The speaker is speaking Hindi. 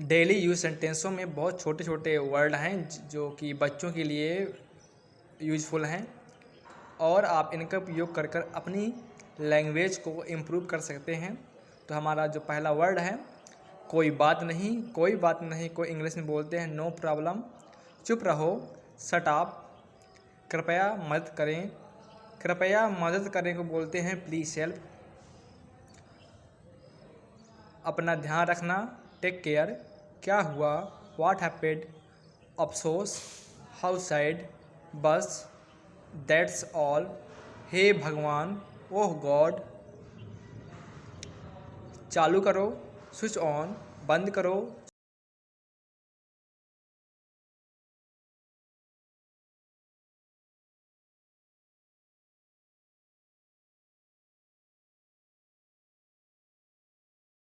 डेली यूज़ सेंटेंसों में बहुत छोटे छोटे वर्ड हैं जो कि बच्चों के लिए यूज़फुल हैं। और आप इनका उपयोग कर कर अपनी लैंग्वेज को इम्प्रूव कर सकते हैं। तो हमारा जो पहला वर्ड है, कोई बात नहीं, कोई बात नहीं, कोई इंग्लिश में बोलते हैं, नो प्रॉब्लम, चुप रहो सट आप कृपया मदद करें, कृपया मदद करने को बोलते हैं, प्लीज़ हेल्प। अपना ध्यान रखना टेक केयर क्या हुआ? वाट हैपेड अफसोस हाउ साइड बस दैट्स ऑल हे भगवान, ओह गॉड। चालू करो, स्विच ऑन, बंद करो।